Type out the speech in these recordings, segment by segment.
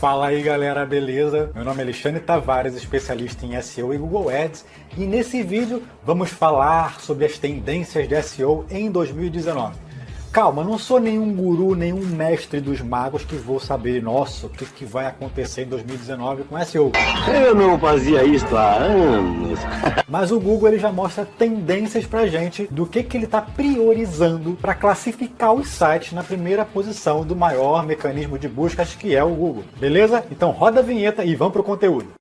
Fala aí galera, beleza? Meu nome é Alexandre Tavares, especialista em SEO e Google Ads e nesse vídeo vamos falar sobre as tendências de SEO em 2019. Calma, não sou nenhum guru, nenhum mestre dos magos que vou saber, nossa, o que, que vai acontecer em 2019 com SEO. Eu não fazia isso há anos. Mas o Google ele já mostra tendências pra gente do que, que ele está priorizando para classificar os sites na primeira posição do maior mecanismo de buscas que é o Google. Beleza? Então roda a vinheta e vamos pro conteúdo.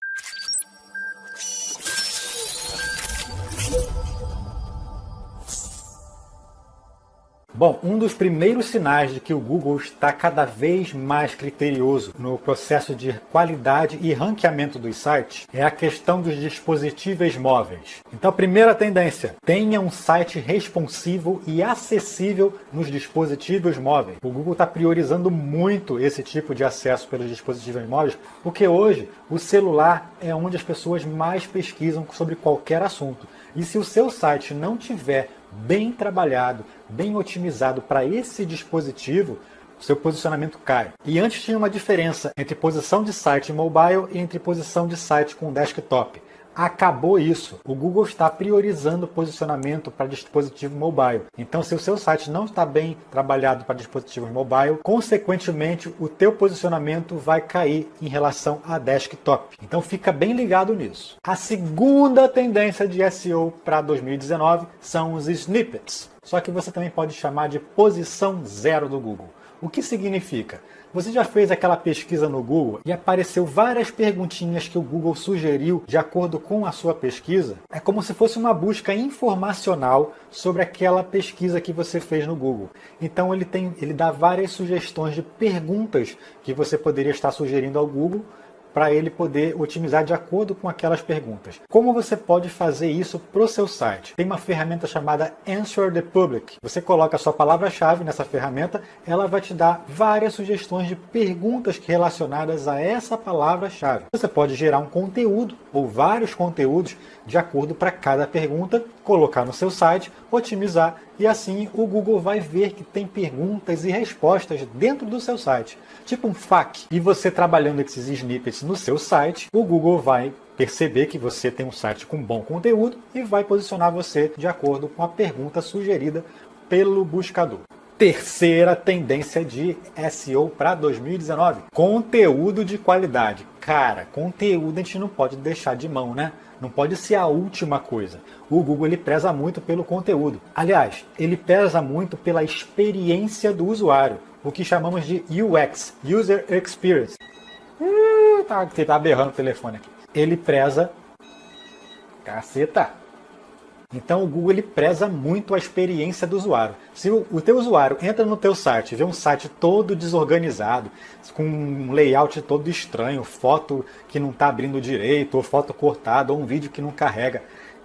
Bom, um dos primeiros sinais de que o Google está cada vez mais criterioso no processo de qualidade e ranqueamento dos sites é a questão dos dispositivos móveis. Então, primeira tendência, tenha um site responsivo e acessível nos dispositivos móveis. O Google está priorizando muito esse tipo de acesso pelos dispositivos móveis, porque hoje o celular é onde as pessoas mais pesquisam sobre qualquer assunto. E se o seu site não tiver bem trabalhado, bem otimizado para esse dispositivo, seu posicionamento cai. E antes tinha uma diferença entre posição de site mobile e entre posição de site com desktop. Acabou isso. O Google está priorizando o posicionamento para dispositivo mobile. Então, se o seu site não está bem trabalhado para dispositivos mobile, consequentemente, o teu posicionamento vai cair em relação a desktop. Então, fica bem ligado nisso. A segunda tendência de SEO para 2019 são os snippets. Só que você também pode chamar de posição zero do Google. O que significa? Você já fez aquela pesquisa no Google e apareceu várias perguntinhas que o Google sugeriu de acordo com a sua pesquisa? É como se fosse uma busca informacional sobre aquela pesquisa que você fez no Google. Então ele, tem, ele dá várias sugestões de perguntas que você poderia estar sugerindo ao Google para ele poder otimizar de acordo com aquelas perguntas. Como você pode fazer isso para o seu site? Tem uma ferramenta chamada Answer the Public. Você coloca a sua palavra-chave nessa ferramenta, ela vai te dar várias sugestões de perguntas relacionadas a essa palavra-chave. Você pode gerar um conteúdo ou vários conteúdos de acordo para cada pergunta, colocar no seu site, otimizar e assim o Google vai ver que tem perguntas e respostas dentro do seu site, tipo um FAQ. E você trabalhando esses snippets no seu site, o Google vai perceber que você tem um site com bom conteúdo e vai posicionar você de acordo com a pergunta sugerida pelo buscador. Terceira tendência de SEO para 2019, conteúdo de qualidade. Cara, conteúdo a gente não pode deixar de mão, né? Não pode ser a última coisa. O Google ele preza muito pelo conteúdo. Aliás, ele preza muito pela experiência do usuário, o que chamamos de UX, User Experience. Uh, tá, tá berrando o telefone aqui. Ele preza... Caceta! Então o Google ele preza muito a experiência do usuário. Se o, teu usuário entra no teu site, vê um site todo desorganizado, com um layout todo estranho, foto que não está abrindo direito, ou foto cortada, ou um vídeo que não carrega,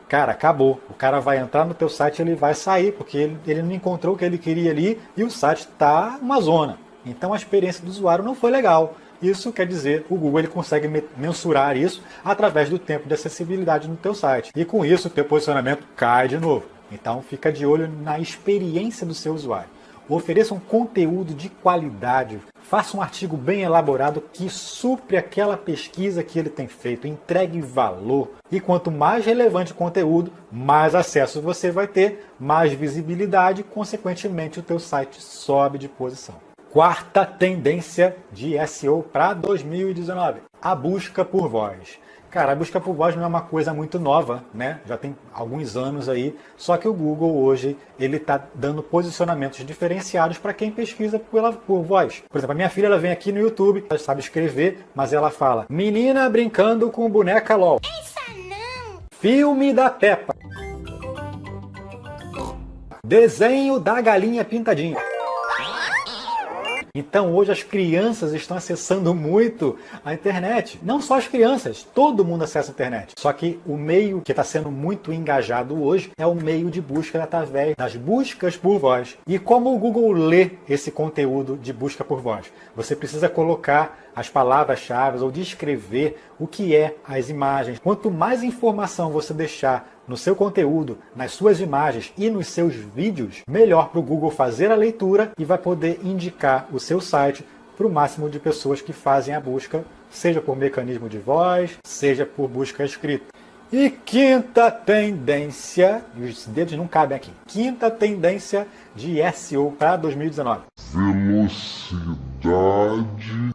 cara, acabou. O cara vai entrar no teu site ele vai sair, porque ele, ele não encontrou o que ele queria ali e o site está uma zona. Então a experiência do usuário não foi legal. Isso quer dizer, o Google ele consegue mensurar isso através do tempo de acessibilidade no teu site. E com isso, o teu posicionamento cai de novo. Então fica de olho na experiência do seu usuário. Ofereça um conteúdo de qualidade. Faça um artigo bem elaborado que supre aquela pesquisa que ele tem feito. Entregue valor. E quanto mais relevante o conteúdo, mais acesso você vai ter, mais visibilidade, consequentemente o teu site sobe de posição. Quarta tendência de SEO para 2019, a busca por voz. Cara, a busca por voz não é uma coisa muito nova, né? Já tem alguns anos aí, só que o Google hoje ele está dando posicionamentos diferenciados para quem pesquisa pela, por voz. Por exemplo, a minha filha ela vem aqui no YouTube, ela sabe escrever, mas ela fala menina brincando com boneca LOL. Essa não! Filme da Peppa. Desenho da galinha pintadinha. Então hoje as crianças estão acessando muito a internet. Não só as crianças, todo mundo acessa a internet. Só que o meio que está sendo muito engajado hoje é o meio de busca através das buscas por voz. E como o Google lê esse conteúdo de busca por voz? Você precisa colocar as palavras-chave ou descrever o que é as imagens. Quanto mais informação você deixar no seu conteúdo, nas suas imagens e nos seus vídeos, melhor para o Google fazer a leitura e vai poder indicar o seu site para o máximo de pessoas que fazem a busca, seja por mecanismo de voz, seja por busca escrita. E quinta tendência, e os dedos não cabem aqui, quinta tendência de SEO para 2019. Velocidade.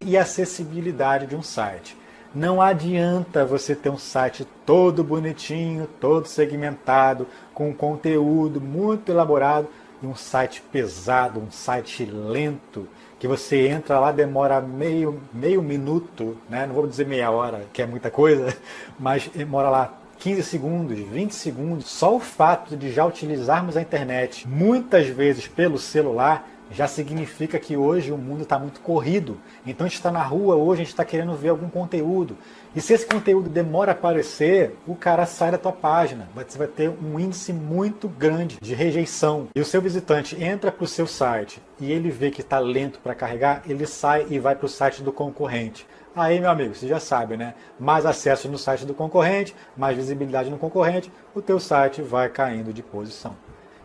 E acessibilidade de um site. Não adianta você ter um site todo bonitinho, todo segmentado, com conteúdo muito elaborado, e um site pesado, um site lento, que você entra lá, demora meio, meio minuto, né? não vou dizer meia hora, que é muita coisa, mas demora lá 15 segundos, 20 segundos. Só o fato de já utilizarmos a internet muitas vezes pelo celular já significa que hoje o mundo está muito corrido. Então a gente está na rua hoje, a gente está querendo ver algum conteúdo. E se esse conteúdo demora a aparecer, o cara sai da tua página. Você vai ter um índice muito grande de rejeição. E o seu visitante entra para o seu site e ele vê que está lento para carregar, ele sai e vai para o site do concorrente. Aí, meu amigo, você já sabe, né? Mais acesso no site do concorrente, mais visibilidade no concorrente, o teu site vai caindo de posição.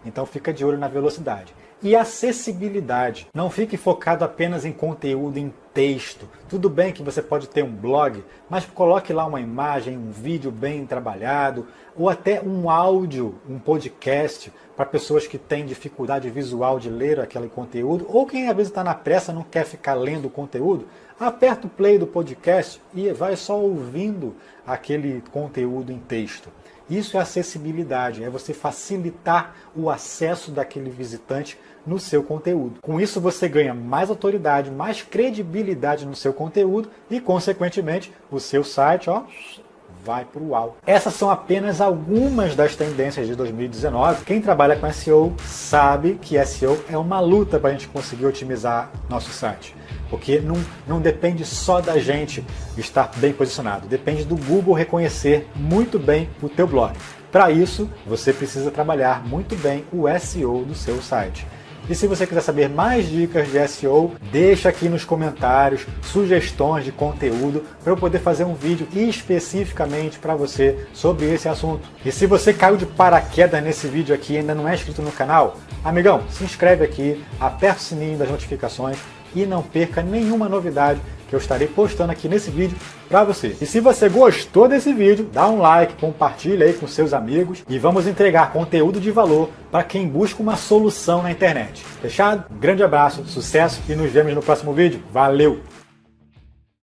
Então fica de olho na velocidade. E acessibilidade. Não fique focado apenas em conteúdo em texto. Tudo bem que você pode ter um blog, mas coloque lá uma imagem, um vídeo bem trabalhado, ou até um áudio, um podcast, para pessoas que têm dificuldade visual de ler aquele conteúdo, ou quem às vezes está na pressa não quer ficar lendo o conteúdo, aperta o play do podcast e vai só ouvindo aquele conteúdo em texto. Isso é acessibilidade, é você facilitar o acesso daquele visitante no seu conteúdo. Com isso você ganha mais autoridade, mais credibilidade no seu conteúdo e, consequentemente, o seu site ó, vai para o alto. Essas são apenas algumas das tendências de 2019. Quem trabalha com SEO sabe que SEO é uma luta para a gente conseguir otimizar nosso site. Porque não, não depende só da gente estar bem posicionado, depende do Google reconhecer muito bem o teu blog. Para isso, você precisa trabalhar muito bem o SEO do seu site. E se você quiser saber mais dicas de SEO, deixa aqui nos comentários sugestões de conteúdo para eu poder fazer um vídeo especificamente para você sobre esse assunto. E se você caiu de paraquedas nesse vídeo aqui e ainda não é inscrito no canal, amigão, se inscreve aqui, aperta o sininho das notificações e não perca nenhuma novidade que eu estarei postando aqui nesse vídeo para você. E se você gostou desse vídeo, dá um like, compartilha aí com seus amigos e vamos entregar conteúdo de valor para quem busca uma solução na internet. Fechado? Grande abraço, sucesso e nos vemos no próximo vídeo. Valeu!